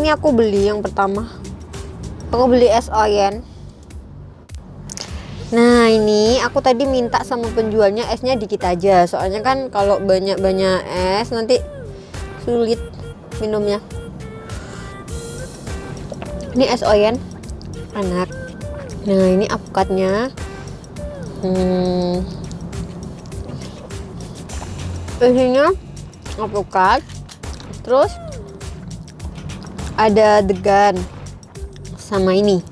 ini aku beli yang pertama. Aku beli es oyen. Nah ini aku tadi minta sama penjualnya esnya dikit aja. Soalnya kan kalau banyak-banyak es nanti sulit minumnya. Ini es oyen. Enak. Nah ini apukatnya hmm. isinya apukat terus ada degan sama ini.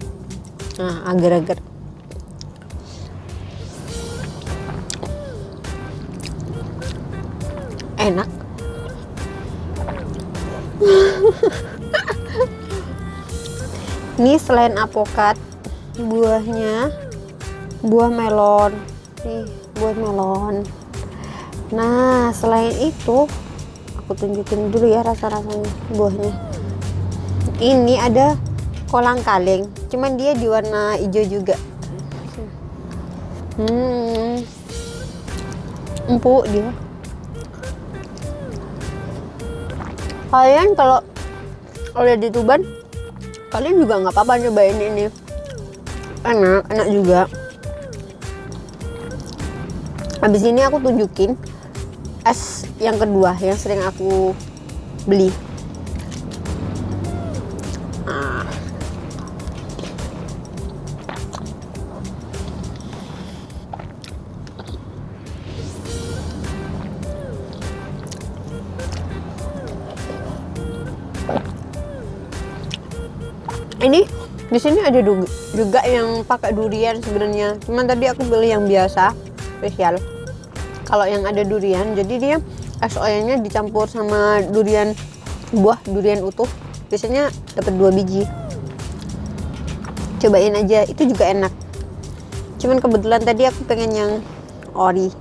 Nah agar-agar. Enak. Ini selain apokat buahnya buah melon. Nih buah melon. Nah selain itu aku tunjukin dulu ya rasa-rasanya buahnya ini ada kolang kaling cuman dia di warna hijau juga. Hmm. Empuk dia. Kalian kalau udah di Tuban kalian juga nggak apa-apa cobain ini. Enak enak juga. Habis ini aku tunjukin es yang kedua yang sering aku beli ini di sini ada juga yang pakai durian sebenarnya. Cuman tadi aku beli yang biasa spesial. Kalau yang ada durian jadi dia es oyangnya dicampur sama durian buah durian utuh. Biasanya dapat dua biji. Cobain aja itu juga enak. Cuman kebetulan tadi aku pengen yang ori.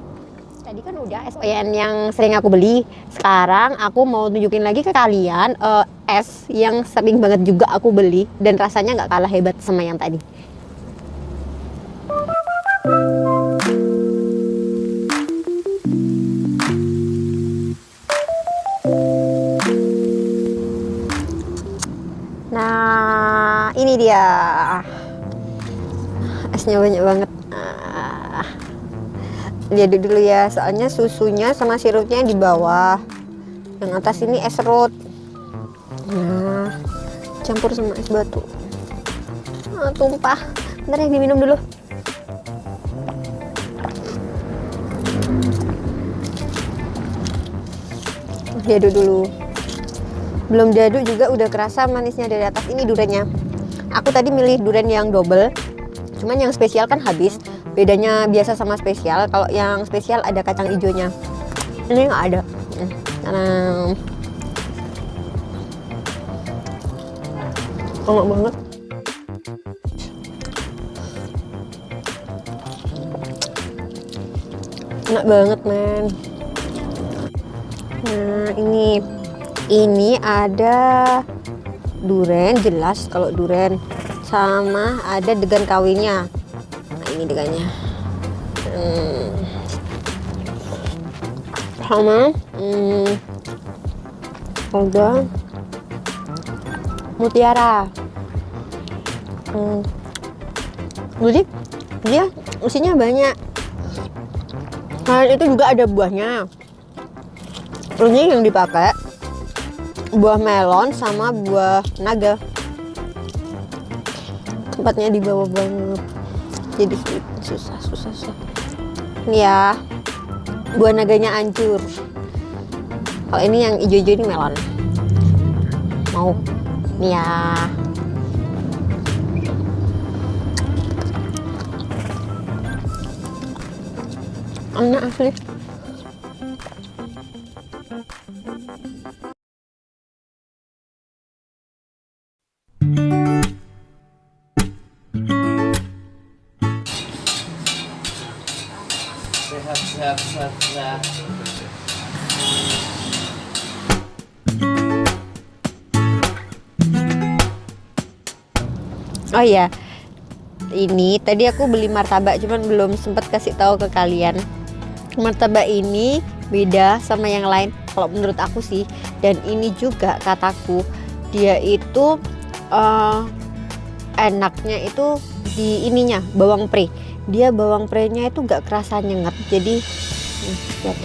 Tadi kan udah es oyen yang sering aku beli. Sekarang aku mau tunjukin lagi ke kalian uh, es yang sering banget juga aku beli dan rasanya nggak kalah hebat sama yang tadi Nah, ini dia. Esnya banyak banget. Nah, lihat dulu ya, soalnya susunya sama sirupnya di bawah. Yang atas ini es serut. Campur sama es batu. Nah, tumpah. Bentar ya, diminum dulu. Diaduk dulu belum diaduk juga udah kerasa manisnya dari atas ini duriannya aku tadi milih durian yang double cuman yang spesial kan habis bedanya biasa sama spesial kalau yang spesial ada kacang hijaunya ini nggak ada hmm. Enak banget. Enak banget men. Nah ini. Ini ada duren jelas kalau duren. Sama ada degan kawinnya. Nah ini degannya. Hmm. sama hmm, ada mutiara hmm. jadi dia isinya banyak. Nah itu juga ada buahnya. Ini yang dipakai buah melon sama buah naga. Tempatnya di bawah banget. Jadi susah susah susah. Ini ya buah naganya hancur. Kalau ini yang hijau-hijau ini melon. Mau. Nih ya enak asli sehat sehat sehat sehat. Oh iya. Ini tadi aku beli martabak cuman belum sempat kasih tahu ke kalian martabak ini beda sama yang lain kalau menurut aku sih. Dan ini juga kataku dia itu eh, enaknya itu di ininya bawang pre. Dia bawang pre-nya itu gak kerasa nyengat jadi lihat.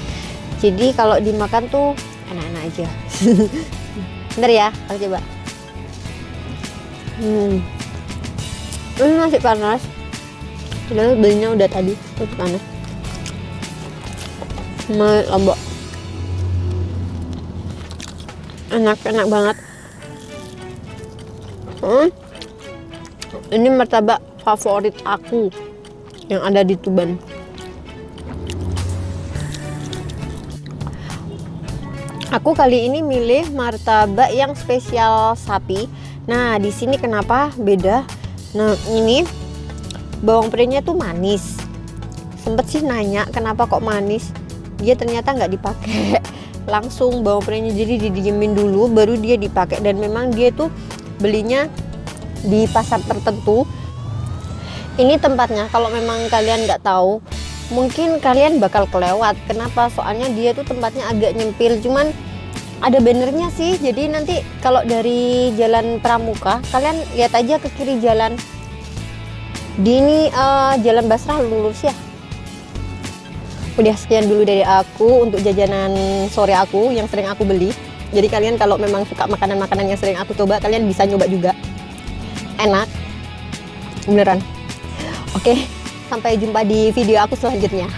jadi kalau dimakan tuh enak-enak aja. Bener ya aku coba hmm. Ini masih panas. Padahal belinya udah tadi panas Mal lombok. Enak enak banget. Hmm. ini martabak favorit aku yang ada di Tuban. Aku kali ini milih martabak yang spesial sapi. Nah di sini kenapa beda? Nah ini bawang prenya tuh manis. Sempet sih nanya kenapa kok manis dia ternyata nggak dipakai. Langsung bawang prenya jadi didiemin dulu baru dia dipakai. Dan memang dia tuh belinya di pasar tertentu. Ini tempatnya kalau memang kalian nggak tahu mungkin kalian bakal kelewat. Kenapa? Soalnya dia tuh tempatnya agak nyempil. Cuman ada bannernya sih. Jadi nanti kalau dari jalan Pramuka kalian lihat aja ke kiri jalan. Di ini eh, jalan Basrah lurus ya udah sekian dulu dari aku untuk jajanan sore aku yang sering aku beli. Jadi kalian kalau memang suka makanan-makanan yang sering aku coba kalian bisa nyoba juga. Enak. Beneran. Oke sampai jumpa di video aku selanjutnya